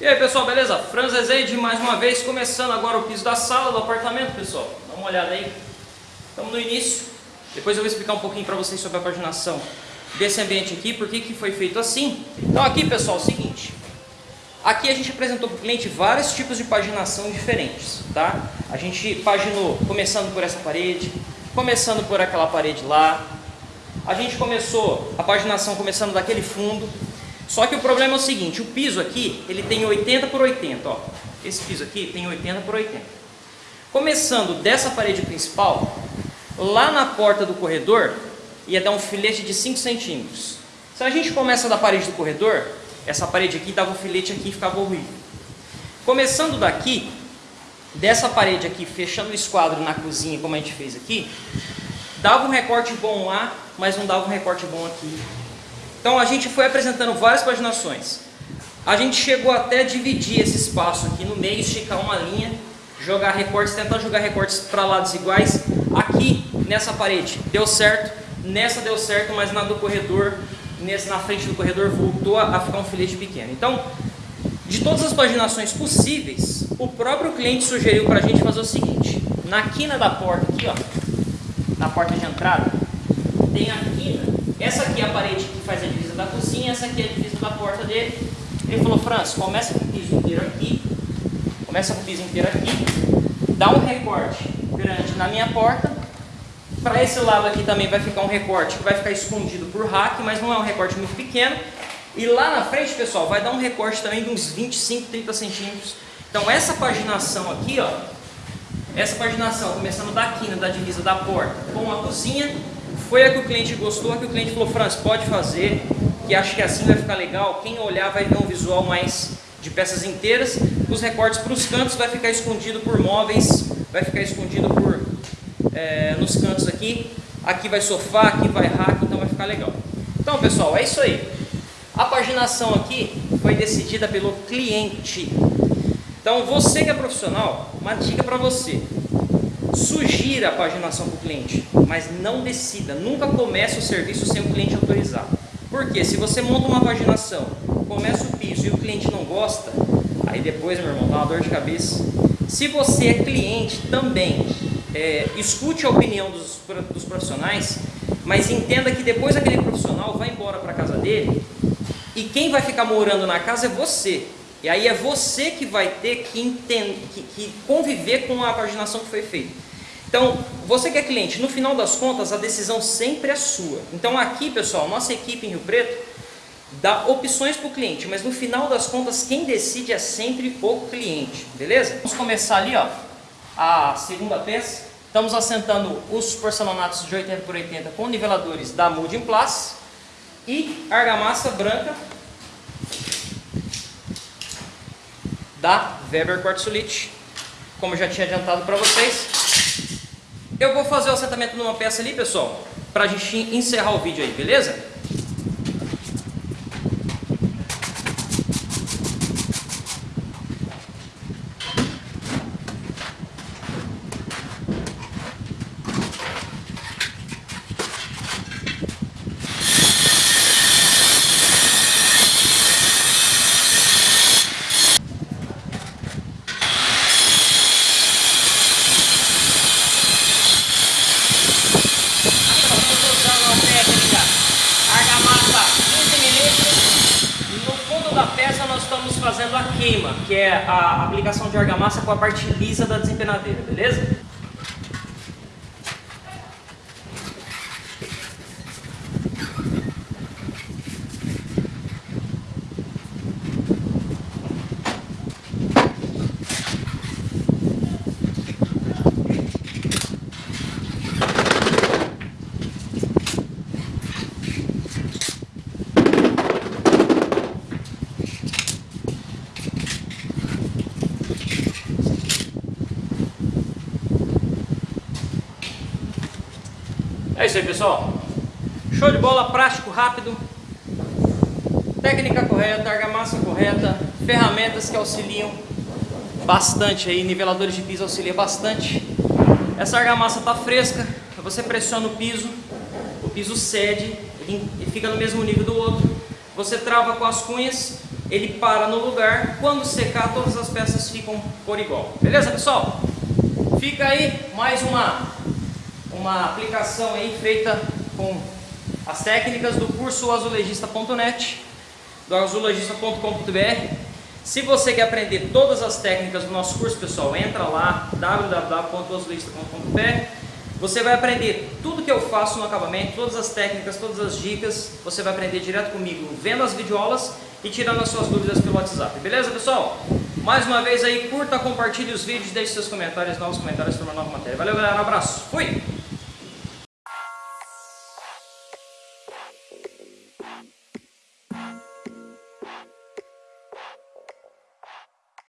E aí pessoal, beleza? Franz Rezende mais uma vez, começando agora o piso da sala do apartamento, pessoal. Dá uma olhada aí. Estamos no início. Depois eu vou explicar um pouquinho para vocês sobre a paginação desse ambiente aqui, por que foi feito assim. Então aqui pessoal, é o seguinte. Aqui a gente apresentou para o cliente vários tipos de paginação diferentes, tá? A gente paginou começando por essa parede, começando por aquela parede lá. A gente começou a paginação começando daquele fundo, só que o problema é o seguinte, o piso aqui, ele tem 80 por 80, ó. Esse piso aqui tem 80 por 80. Começando dessa parede principal, lá na porta do corredor, ia dar um filete de 5 centímetros. Se a gente começa da parede do corredor, essa parede aqui dava um filete aqui e ficava horrível. Começando daqui, dessa parede aqui, fechando o esquadro na cozinha, como a gente fez aqui, dava um recorte bom lá, mas não dava um recorte bom aqui. Então a gente foi apresentando várias paginações. A gente chegou até dividir esse espaço aqui no meio, esticar uma linha, jogar recortes, tentar jogar recortes para lados iguais. Aqui, nessa parede, deu certo, nessa deu certo, mas na do corredor, nesse, na frente do corredor, voltou a, a ficar um filete pequeno. Então, de todas as paginações possíveis, o próprio cliente sugeriu para a gente fazer o seguinte, na quina da porta aqui, ó, na porta de entrada, tem a quina essa aqui é a parede que faz a divisa da cozinha, essa aqui é a divisa da porta dele. Ele falou, Franz, começa com o piso inteiro aqui, começa com o piso inteiro aqui, dá um recorte grande na minha porta. Para esse lado aqui também vai ficar um recorte que vai ficar escondido por rack, mas não é um recorte muito pequeno. E lá na frente, pessoal, vai dar um recorte também de uns 25, 30 centímetros. Então essa paginação aqui, ó, essa paginação começando da quina da divisa da porta com a cozinha, foi a que o cliente gostou, a que o cliente falou, Franz, pode fazer, que acho que assim vai ficar legal. Quem olhar vai ver um visual mais de peças inteiras. Os recortes para os cantos vai ficar escondido por móveis, vai ficar escondido por é, nos cantos aqui. Aqui vai sofá, aqui vai rack, então vai ficar legal. Então pessoal, é isso aí. A paginação aqui foi decidida pelo cliente. Então você que é profissional, uma dica para você. Sugira a paginação para o cliente, mas não decida. Nunca comece o serviço sem o cliente autorizar. Porque se você monta uma paginação, começa o piso e o cliente não gosta, aí depois, meu irmão, dá uma dor de cabeça. Se você é cliente também, é, escute a opinião dos, dos profissionais, mas entenda que depois aquele profissional vai embora para a casa dele e quem vai ficar morando na casa é você. E aí é você que vai ter que, entender, que, que conviver com a paginação que foi feita. Então, você que é cliente, no final das contas, a decisão sempre é sua. Então aqui, pessoal, nossa equipe em Rio Preto dá opções para o cliente, mas no final das contas, quem decide é sempre o cliente, beleza? Vamos começar ali, ó, a segunda peça. Estamos assentando os porcelanatos de 80 por 80 com niveladores da Molding Plus e argamassa branca da Weber Quartzolite, como eu já tinha adiantado para vocês. Eu vou fazer o assentamento numa peça ali, pessoal, para a gente encerrar o vídeo aí, beleza? Fazendo a queima, que é a aplicação de argamassa com a parte lisa da desempenadeira, beleza? Isso aí, pessoal. Show de bola, prático, rápido. Técnica correta, argamassa correta, ferramentas que auxiliam bastante aí, niveladores de piso auxiliam bastante. Essa argamassa está fresca, você pressiona o piso, o piso cede e fica no mesmo nível do outro. Você trava com as cunhas ele para no lugar, quando secar todas as peças ficam por igual. Beleza pessoal? Fica aí mais uma, uma aplicação aí feita com as técnicas do curso azulejista.net, do azulejista.com.br. Se você quer aprender todas as técnicas do nosso curso, pessoal, entra lá www.azulejista.com.br. Você vai aprender tudo que eu faço no acabamento, todas as técnicas, todas as dicas. Você vai aprender direto comigo, vendo as videoaulas e tirando as suas dúvidas pelo WhatsApp. Beleza, pessoal? Mais uma vez aí, curta, compartilhe os vídeos, deixe seus comentários, novos comentários sobre uma nova matéria. Valeu, galera. Um abraço. Fui!